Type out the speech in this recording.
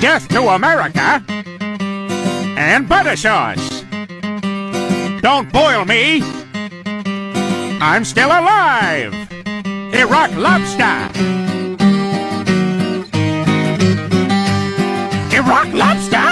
Death to America and butter sauce. Don't boil me. I'm still alive. Iraq lobster. Iraq lobster.